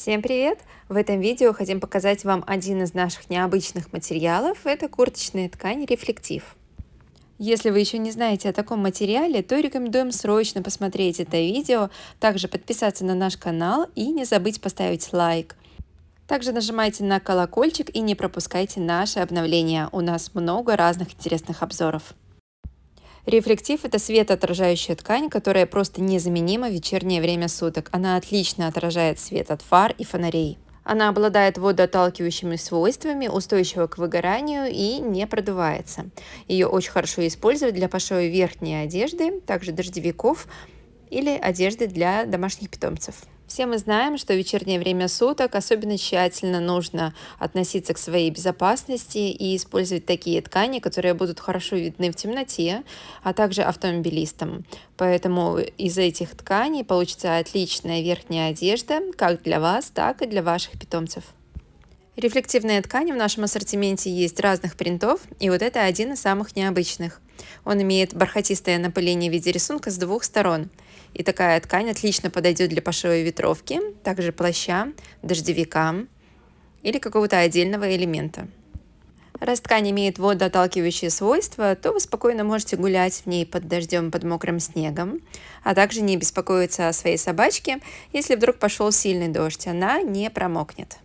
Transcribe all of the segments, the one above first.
Всем привет! В этом видео хотим показать вам один из наших необычных материалов. Это курточная ткань рефлектив. Если вы еще не знаете о таком материале, то рекомендуем срочно посмотреть это видео, также подписаться на наш канал и не забыть поставить лайк. Также нажимайте на колокольчик и не пропускайте наши обновления. У нас много разных интересных обзоров. Рефлектив – это светоотражающая ткань, которая просто незаменима в вечернее время суток. Она отлично отражает свет от фар и фонарей. Она обладает водоотталкивающими свойствами, устойчива к выгоранию и не продувается. Ее очень хорошо использовать для пошива верхней одежды, также дождевиков или одежды для домашних питомцев. Все мы знаем, что в вечернее время суток особенно тщательно нужно относиться к своей безопасности и использовать такие ткани, которые будут хорошо видны в темноте, а также автомобилистам. Поэтому из этих тканей получится отличная верхняя одежда как для вас, так и для ваших питомцев. Рефлективные ткани в нашем ассортименте есть разных принтов, и вот это один из самых необычных. Он имеет бархатистое напыление в виде рисунка с двух сторон. И такая ткань отлично подойдет для пошива ветровки, также плаща, дождевика или какого-то отдельного элемента. Раз ткань имеет водоотталкивающие свойства, то вы спокойно можете гулять в ней под дождем, под мокрым снегом, а также не беспокоиться о своей собачке, если вдруг пошел сильный дождь, она не промокнет.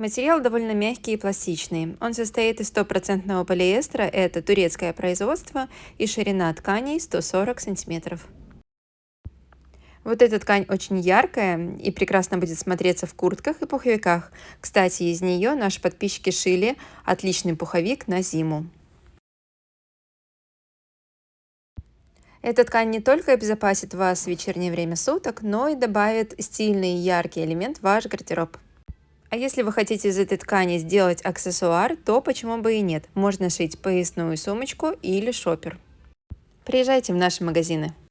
Материал довольно мягкий и пластичный. Он состоит из стопроцентного полиэстера, это турецкое производство, и ширина тканей 140 сантиметров. Вот эта ткань очень яркая и прекрасно будет смотреться в куртках и пуховиках. Кстати, из нее наши подписчики шили отличный пуховик на зиму. Эта ткань не только обезопасит вас в вечернее время суток, но и добавит стильный и яркий элемент в ваш гардероб. А если вы хотите из этой ткани сделать аксессуар, то почему бы и нет. Можно шить поясную сумочку или шопер. Приезжайте в наши магазины.